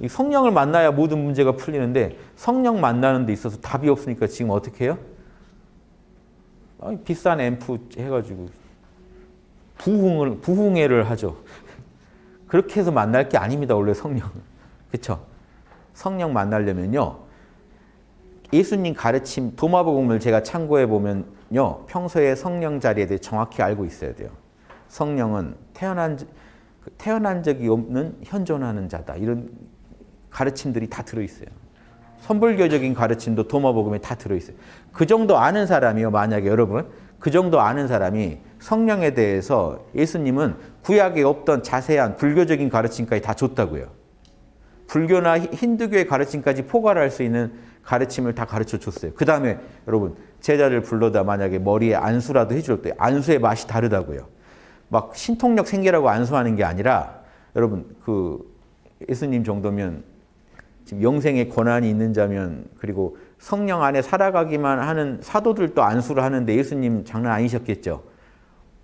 이 성령을 만나야 모든 문제가 풀리는데 성령 만나는 데 있어서 답이 없으니까 지금 어떻게 해요? 아니, 비싼 앰프 해가지고 부흥을 부흥회를 하죠. 그렇게 해서 만날 게 아닙니다. 원래 성령은. 그렇죠? 성령 만나려면요. 예수님 가르침 도마복음을 제가 참고해 보면요. 평소에 성령 자리에 대해 정확히 알고 있어야 돼요. 성령은 태어난 그 태어난 적이 없는 현존하는 자다. 이런 가르침들이 다 들어 있어요. 선불교적인 가르침도 도마복음에 다 들어 있어요. 그 정도 아는 사람이요. 만약에 여러분 그 정도 아는 사람이 성령에 대해서 예수님은 구약에 없던 자세한 불교적인 가르침까지 다 줬다고요. 불교나 힌두교의 가르침까지 포괄할 수 있는 가르침을 다 가르쳐 줬어요. 그 다음에 여러분 제자를 불러다 만약에 머리에 안수라도 해줄 때 안수의 맛이 다르다고요. 막 신통력 생기라고 안수하는 게 아니라 여러분 그 예수님 정도면 지금 영생의 권한이 있는 자면 그리고 성령 안에 살아가기만 하는 사도들도 안수를 하는데 예수님 장난 아니셨겠죠.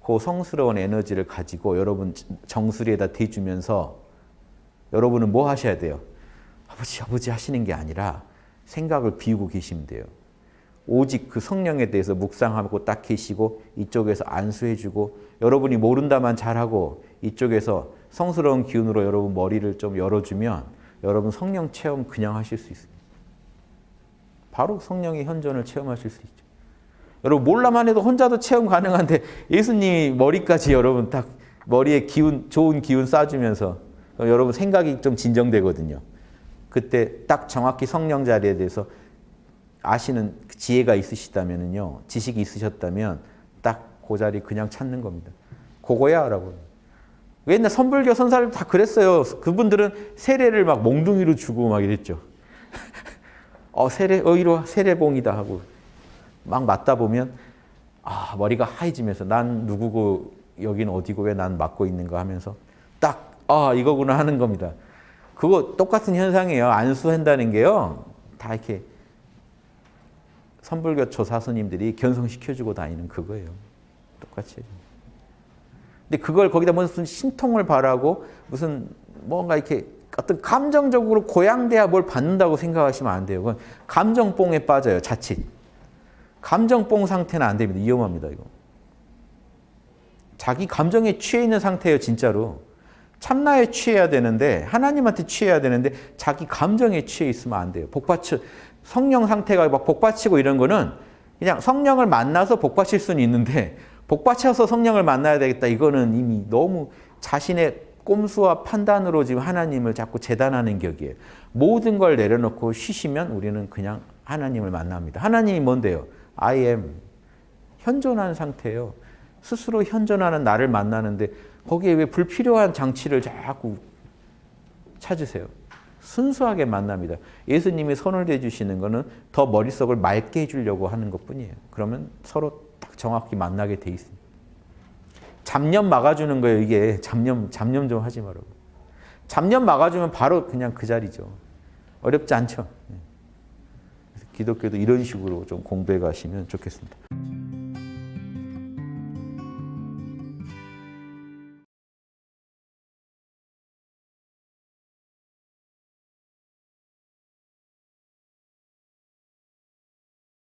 그 성스러운 에너지를 가지고 여러분 정수리에다 대주면서 여러분은 뭐 하셔야 돼요? 아버지 아버지 하시는 게 아니라 생각을 비우고 계시면 돼요. 오직 그 성령에 대해서 묵상하고 딱 계시고 이쪽에서 안수해주고 여러분이 모른다만 잘하고 이쪽에서 성스러운 기운으로 여러분 머리를 좀 열어주면 여러분 성령 체험 그냥 하실 수 있습니다. 바로 성령의 현존을 체험하실 수 있죠. 여러분 몰라만 해도 혼자도 체험 가능한데 예수님이 머리까지 여러분 딱 머리에 기운 좋은 기운 쏴주면서 여러분 생각이 좀 진정되거든요. 그때 딱 정확히 성령 자리에 대해서 아시는 지혜가 있으시다면요. 지식이 있으셨다면 딱 그 자리 그냥 찾는 겁니다. 그거야 라고. 옛날 선불교 선사를 다 그랬어요. 그분들은 세례를 막 몽둥이로 주고 막 이랬죠. 어 세례 어 이리 세례봉이다 하고 막 맞다 보면 아 머리가 하얘지면서 난 누구고 여긴 어디고 왜 난 맞고 있는가 하면서 딱 아 이거구나 하는 겁니다. 그거 똑같은 현상이에요. 안수한다는 게요. 다 이렇게 선불교초 사스님들이 견성시켜주고 다니는 그거예요. 똑같이. 근데 그걸 거기다 무슨 신통을 바라고 무슨 뭔가 이렇게 어떤 감정적으로 고양돼야 뭘 받는다고 생각하시면 안 돼요. 그건 감정뽕에 빠져요. 자칫. 감정뽕 상태는 안 됩니다. 위험합니다. 이거. 자기 감정에 취해 있는 상태예요. 진짜로. 참나에 취해야 되는데 하나님한테 취해야 되는데 자기 감정에 취해 있으면 안 돼요. 복받쳐 성령 상태가 막 복받치고 이런 거는 그냥 성령을 만나서 복받칠 수는 있는데 복받쳐서 성령을 만나야 되겠다. 이거는 이미 너무 자신의 꼼수와 판단으로 지금 하나님을 자꾸 재단하는 격이에요. 모든 걸 내려놓고 쉬시면 우리는 그냥 하나님을 만납니다. 하나님이 뭔데요? I am. 현존한 상태예요. 스스로 현존하는 나를 만나는데 거기에 왜 불필요한 장치를 자꾸 찾으세요? 순수하게 만납니다. 예수님이 손을 대주시는 것은 더 머릿속을 맑게 해주려고 하는 것뿐이에요. 그러면 서로 딱 정확히 만나게 돼 있습니다. 잡념 막아주는 거예요. 이게 잡념 잡념 좀 하지 말라고. 잡념 막아주면 바로 그냥 그 자리죠. 어렵지 않죠. 기독교도 이런 식으로 좀 공부해 가시면 좋겠습니다.